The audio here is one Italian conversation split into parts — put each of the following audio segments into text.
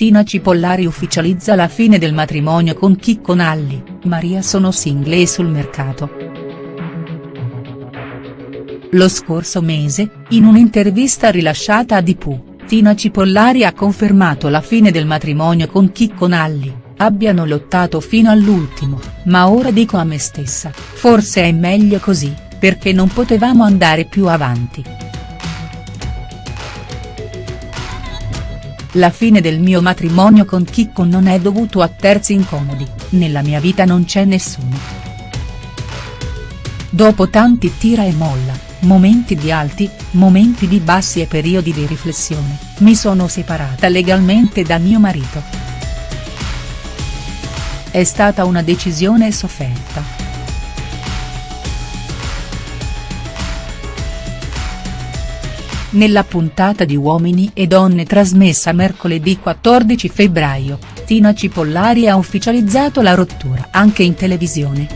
Tina Cipollari ufficializza la fine del matrimonio con Chicco Nalli, Maria sono single e sul mercato. Lo scorso mese, in un'intervista rilasciata a Dipu, Tina Cipollari ha confermato la fine del matrimonio con Chicco Nalli, abbiano lottato fino all'ultimo, ma ora dico a me stessa, forse è meglio così, perché non potevamo andare più avanti. La fine del mio matrimonio con Chicco non è dovuto a terzi incomodi, nella mia vita non c'è nessuno. Dopo tanti tira e molla, momenti di alti, momenti di bassi e periodi di riflessione, mi sono separata legalmente da mio marito. È stata una decisione sofferta. Nella puntata di Uomini e Donne trasmessa mercoledì 14 febbraio, Tina Cipollari ha ufficializzato la rottura anche in televisione.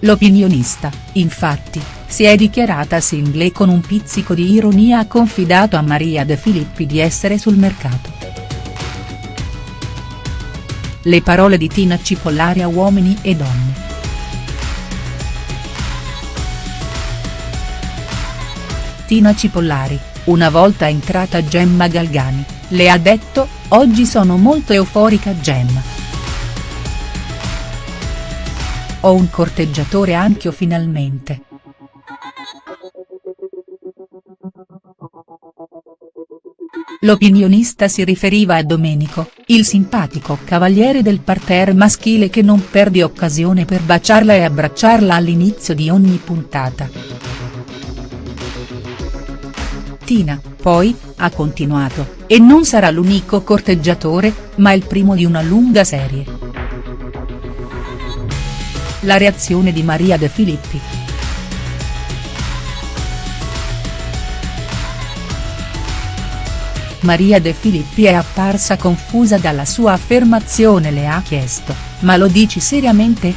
L'opinionista, infatti, si è dichiarata single e con un pizzico di ironia ha confidato a Maria De Filippi di essere sul mercato. Le parole di Tina Cipollari a Uomini e Donne. Tina Cipollari, una volta entrata Gemma Galgani, le ha detto, oggi sono molto euforica Gemma. Ho un corteggiatore anch'io finalmente. L'opinionista si riferiva a Domenico, il simpatico cavaliere del parterre maschile che non perde occasione per baciarla e abbracciarla all'inizio di ogni puntata. Tina, poi, ha continuato, e non sarà l'unico corteggiatore, ma il primo di una lunga serie. La reazione di Maria De Filippi. Maria De Filippi è apparsa confusa dalla sua affermazione le ha chiesto, ma lo dici seriamente?.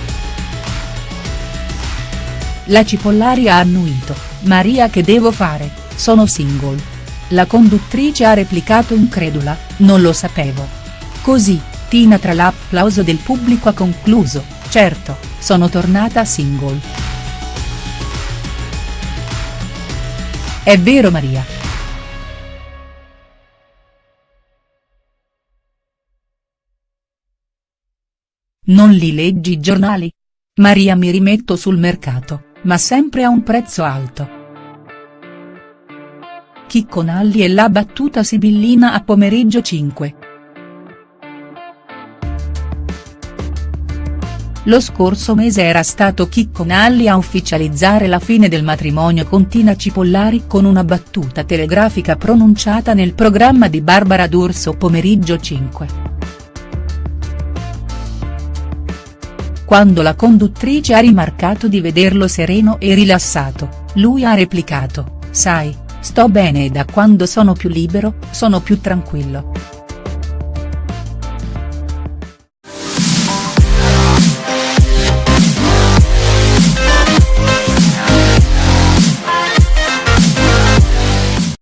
La Cipollari ha annuito, Maria che devo fare?. Sono single. La conduttrice ha replicato incredula, non lo sapevo. Così, Tina tra l'applauso del pubblico ha concluso, certo, sono tornata single. È vero Maria. Non li leggi i giornali? Maria mi rimetto sul mercato, ma sempre a un prezzo alto. Chicco Nalli e la battuta sibillina a pomeriggio 5. Lo scorso mese era stato Chicco Nalli a ufficializzare la fine del matrimonio con Tina Cipollari con una battuta telegrafica pronunciata nel programma di Barbara D'Urso Pomeriggio 5. Quando la conduttrice ha rimarcato di vederlo sereno e rilassato, lui ha replicato, sai, Sto bene e da quando sono più libero, sono più tranquillo.